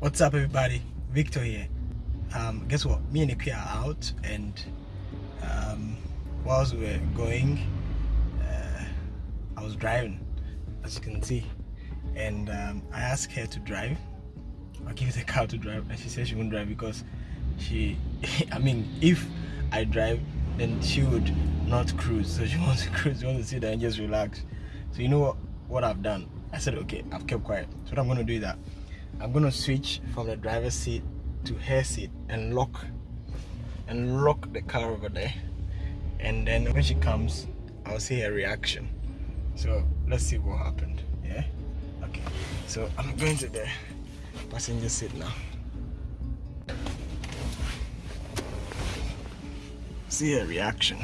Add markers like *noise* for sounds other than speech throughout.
What's up, everybody? Victor here. Um, guess what? Me and Ikea are out, and um, whilst we were going, uh, I was driving, as you can see, and um, I asked her to drive. I her the car to drive, and she said she wouldn't drive because she, *laughs* I mean, if I drive, then she would not cruise. So she *laughs* wants to cruise. She wants to sit there and just relax. So you know what? What I've done? I said, okay, I've kept quiet. So what I'm gonna do is that I'm gonna switch from the driver's seat to her seat and lock and lock the car over there. And then when she comes, I'll see her reaction. So let's see what happened. Yeah. Okay. So I'm going to the passenger seat now. See her reaction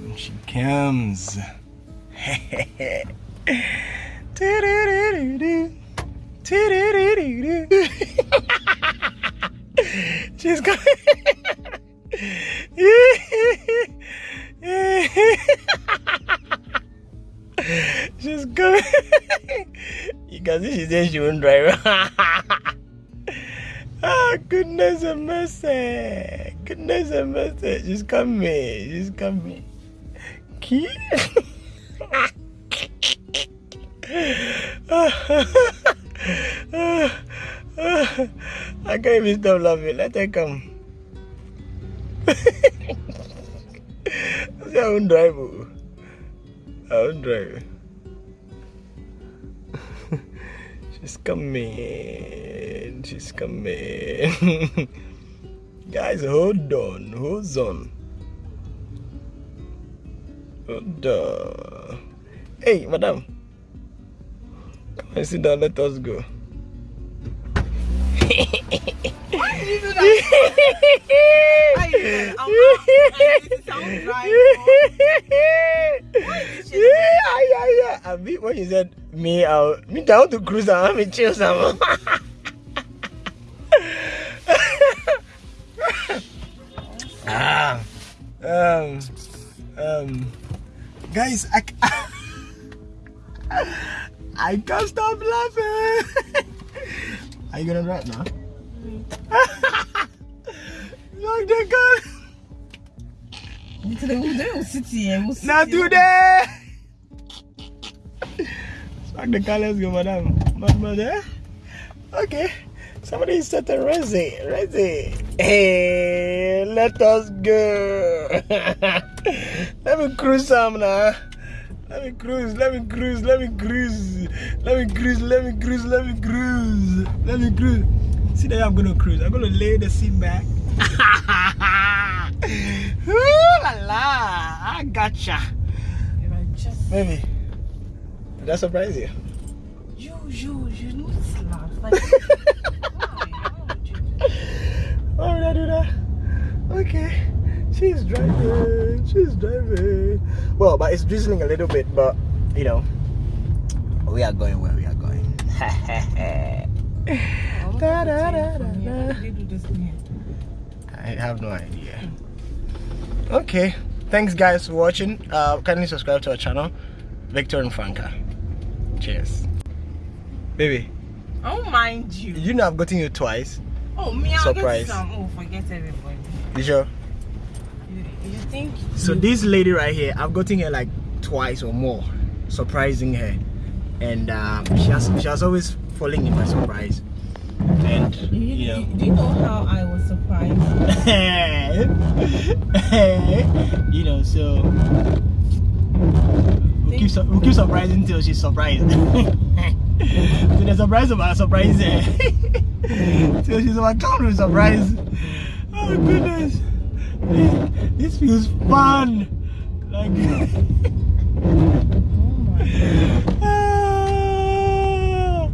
when she comes. *laughs* *laughs* She's coming. *laughs* She's coming. You can see she said she won't drive. oh, *laughs* goodness and mercy. Goodness and mercy. She's coming. She's coming. Key. Ah. I can't even stop laughing. Let her come. *laughs* I won't drive. oh. I won't drive. *laughs* She's coming. She's coming. *laughs* Guys, hold on. Hold on. Hold on. Hey, madam. Come and sit down. Let us go. I mean, when you said me, I me cruise, I want to chill some. ah, um, um, guys, I, I can't stop laughing. Are you gonna drive now? Look, the car. Today we'll sit here. We'll sit Not here. today. Smack the car, let's go, madam. Mother. Eh? Okay. Somebody set a Resi. Resi. Hey, let us go. *laughs* let me cruise some now. Let me cruise, let me cruise, let me cruise. Let me cruise, let me cruise, let me cruise. Let me cruise. See there I'm gonna cruise. I'm gonna lay the seat back. *laughs* Ooh la la. I gotcha. If I just Baby, did that surprise you? you, you, you know this laugh. Like, why? Why would you do that? *laughs* Why would I do that? Okay. She's driving. She's driving. Well, but it's drizzling a little bit, but you know, we are going where we are going. I Da, da, da, da, da. How do they do this thing here? I have no idea. Okay. Thanks, guys, for watching. Uh, kindly subscribe to our channel, Victor and Franca. Cheers. Baby, I don't mind you. you know I've gotten you twice. Oh, me, I'll Surprise. get some. Oh, forget everybody. You sure? You, you think? So you, this lady right here, I've gotten her like twice or more, surprising her, and um, she has she has always falling in my surprise. And you, know, do you know how I was surprised? *laughs* you know, so we'll keep, we'll keep surprising until she's surprised. *laughs* so the surprise of our surprise so *laughs* she's overcome with surprise. Oh goodness, this, this feels fun. Like. Oh *laughs* my Ah,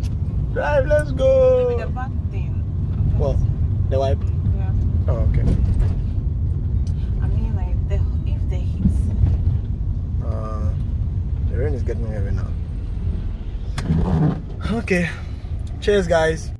Drive, let's Maybe go. the back thing. What? The wipe? Yeah. Oh, okay. I mean, like, the, if the heat. Uh, the rain is getting heavy now. Okay. Cheers, guys.